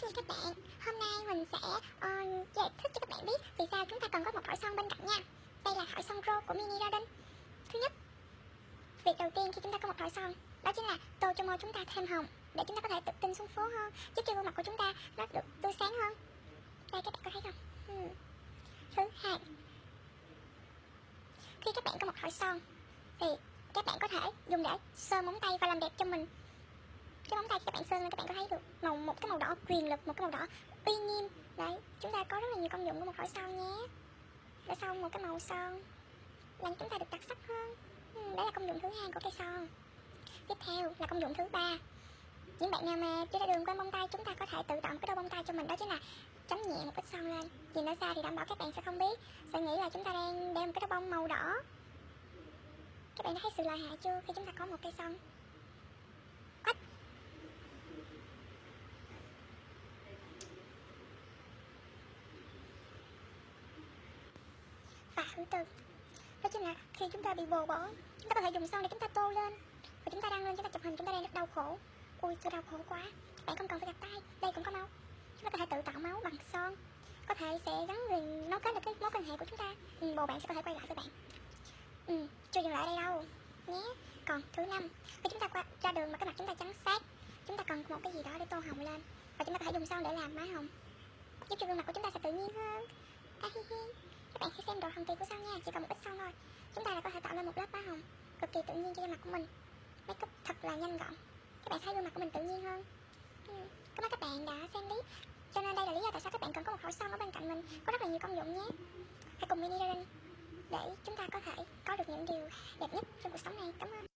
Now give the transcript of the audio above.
Xin chào các bạn, hôm nay mình sẽ uh, giải thích cho các bạn biết vì sao chúng ta cần có một hỏi son bên cạnh nha. Đây là hỏi son Pro của Mini Garden. Thứ nhất, việc đầu tiên khi chúng ta có một hỏi son đó chính là tô cho môi chúng ta thêm hồng để chúng ta có thể tự tin xuống phố hơn giúp cho gương mặt của chúng ta nó được tươi sáng hơn. Đây các bạn có thấy không? Hmm. Thứ hai, khi các bạn có một hỏi son thì các bạn có thể dùng để sơ móng tay và làm đẹp cho mình. Cái móng tay các bạn sơn lên các bạn có màu một cái màu đỏ quyền lực một cái màu đỏ. Uy nghiêm. Đấy chúng ta có rất là nhiều công dụng của một thỏi son nhé. Để sau một cái màu son làm chúng ta được đặc sắc hơn. Ừ, đấy là công dụng thứ hai của cây son. Tiếp theo là công dụng thứ ba. Những bạn nào mà chưa ra đường quên bông tay chúng ta có thể tự tạo một cái đôi bông tay cho mình đó chính là chấm nhẹ một ít son lên. Nhìn nó xa thì đảm bảo các bạn sẽ không biết. Sẽ nghĩ là chúng ta đang đeo một cái đôi bông màu đỏ. Các bạn đã thấy sự lợi hại chưa khi chúng ta có một cây son? Thứ tư đó chính là khi chúng ta bị bồ bỏ chúng ta có thể dùng son để chúng ta tô lên và chúng ta đang lên chúng ta chụp hình chúng ta đang rất đau khổ ui tôi đau khổ quá các bạn không cần phải gặp tay đây cũng có máu chúng ta có thể tự tạo máu bằng son có thể sẽ gắn liền nó kết được cái mối quan hệ của chúng ta ừ, bồ bạn sẽ có thể quay lại với bạn ừ, chưa dừng lại ở đây đâu nhé còn thứ năm khi chúng ta qua ra đường mà cái mặt chúng ta trắng xác chúng ta cần một cái gì đó để tô hồng lên và chúng ta có thể dùng son để làm má hồng giúp cho gương mặt của chúng ta sẽ tự nhiên hơn bạn hãy xem độ hồng kỳ của son nha, chỉ cần một ít son thôi. Chúng ta là có thể tạo nên một lớp má hồng, cực kỳ tự nhiên cho da mặt của mình. Makeup thật là nhanh gọn. Các bạn thấy gương mặt của mình tự nhiên hơn. Ừ. cảm ơn các bạn đã xem clip. Cho nên đây là lý do tại sao các bạn cần có một khẩu son ở bên cạnh mình. Có rất là nhiều công dụng nhé. Hãy cùng mini ra để chúng ta có thể có được những điều đẹp nhất trong cuộc sống này. Cảm ơn.